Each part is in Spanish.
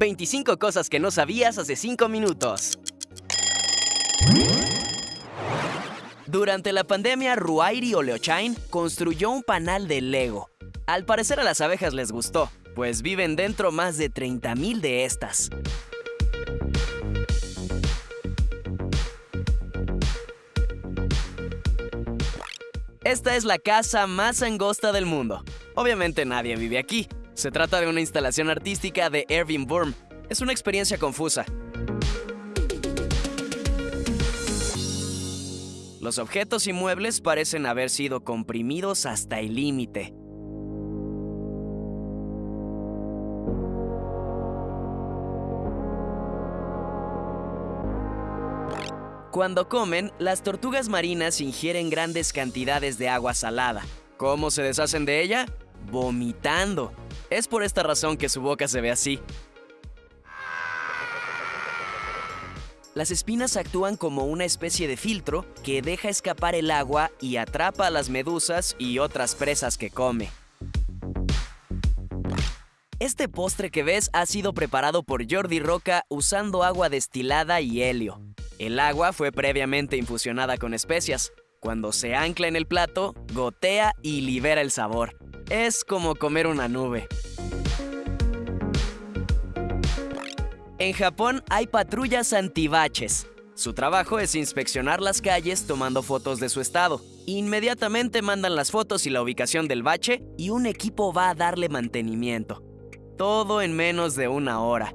25 cosas que no sabías hace 5 minutos. Durante la pandemia, Ruairi Oleochain construyó un panal de Lego. Al parecer a las abejas les gustó, pues viven dentro más de 30.000 de estas. Esta es la casa más angosta del mundo. Obviamente nadie vive aquí. Se trata de una instalación artística de Erwin Burm. Es una experiencia confusa. Los objetos y muebles parecen haber sido comprimidos hasta el límite. Cuando comen, las tortugas marinas ingieren grandes cantidades de agua salada. ¿Cómo se deshacen de ella? Vomitando. Es por esta razón que su boca se ve así. Las espinas actúan como una especie de filtro que deja escapar el agua y atrapa a las medusas y otras presas que come. Este postre que ves ha sido preparado por Jordi Roca usando agua destilada y helio. El agua fue previamente infusionada con especias. Cuando se ancla en el plato, gotea y libera el sabor. Es como comer una nube. En Japón hay patrullas antibaches. Su trabajo es inspeccionar las calles tomando fotos de su estado. Inmediatamente mandan las fotos y la ubicación del bache y un equipo va a darle mantenimiento. Todo en menos de una hora.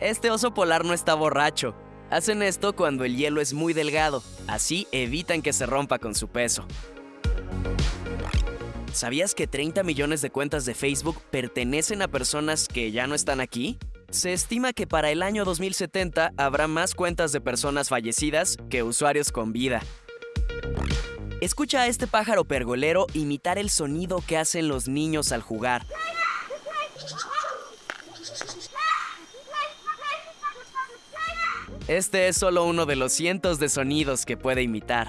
Este oso polar no está borracho. Hacen esto cuando el hielo es muy delgado, así evitan que se rompa con su peso. ¿Sabías que 30 millones de cuentas de Facebook pertenecen a personas que ya no están aquí? Se estima que para el año 2070 habrá más cuentas de personas fallecidas que usuarios con vida. Escucha a este pájaro pergolero imitar el sonido que hacen los niños al jugar. Este es solo uno de los cientos de sonidos que puede imitar.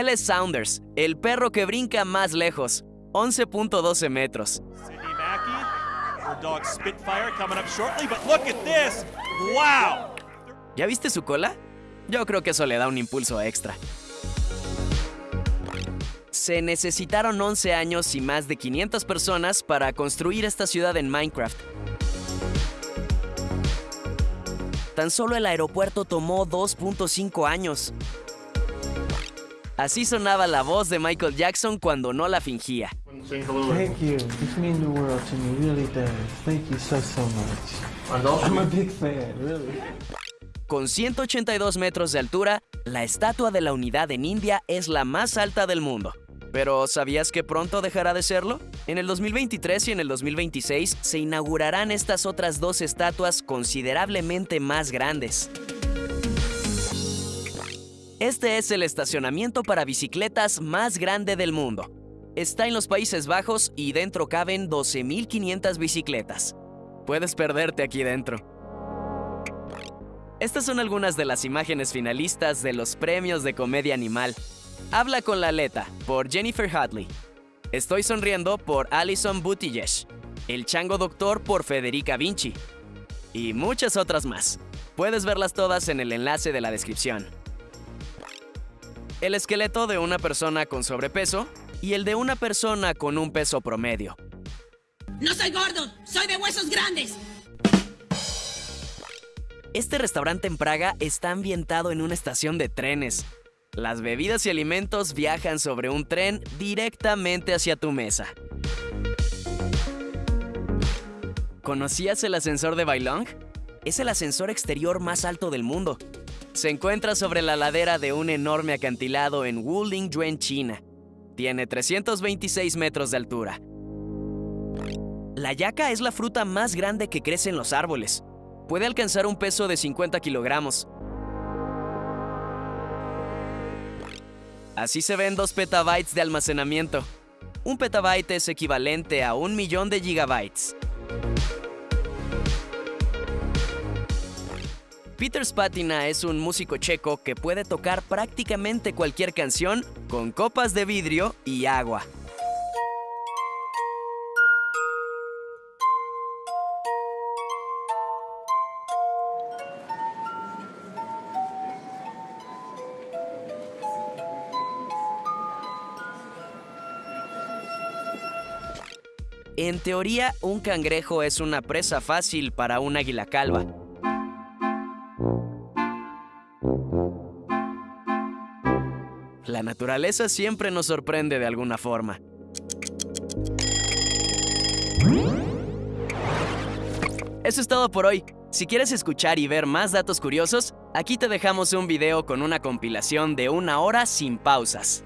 Él es Saunders, el perro que brinca más lejos, 11.12 metros. ¿Ya viste su cola? Yo creo que eso le da un impulso extra. Se necesitaron 11 años y más de 500 personas para construir esta ciudad en Minecraft. Tan solo el aeropuerto tomó 2.5 años. Así sonaba la voz de Michael Jackson cuando no la fingía. Thank you. This means the world to me, really does. Thank you so, so much. I'm a big fan, really. Con 182 metros de altura, la Estatua de la Unidad en India es la más alta del mundo. Pero ¿sabías que pronto dejará de serlo? En el 2023 y en el 2026 se inaugurarán estas otras dos estatuas considerablemente más grandes. Este es el estacionamiento para bicicletas más grande del mundo. Está en los Países Bajos y dentro caben 12.500 bicicletas. Puedes perderte aquí dentro. Estas son algunas de las imágenes finalistas de los premios de comedia animal. Habla con la aleta por Jennifer Hadley. Estoy sonriendo por Alison Buttigieg. El Chango Doctor por Federica Vinci. Y muchas otras más. Puedes verlas todas en el enlace de la descripción. El esqueleto de una persona con sobrepeso y el de una persona con un peso promedio. No soy gordo, soy de huesos grandes. Este restaurante en Praga está ambientado en una estación de trenes. Las bebidas y alimentos viajan sobre un tren directamente hacia tu mesa. ¿Conocías el ascensor de Bailong? Es el ascensor exterior más alto del mundo. Se encuentra sobre la ladera de un enorme acantilado en Wulingyuan, China. Tiene 326 metros de altura. La yaca es la fruta más grande que crece en los árboles. Puede alcanzar un peso de 50 kilogramos. Así se ven 2 petabytes de almacenamiento. Un petabyte es equivalente a un millón de gigabytes. Peter Spatina es un músico checo que puede tocar prácticamente cualquier canción con copas de vidrio y agua. En teoría, un cangrejo es una presa fácil para un águila calva. La naturaleza siempre nos sorprende de alguna forma. Eso es todo por hoy. Si quieres escuchar y ver más datos curiosos, aquí te dejamos un video con una compilación de una hora sin pausas.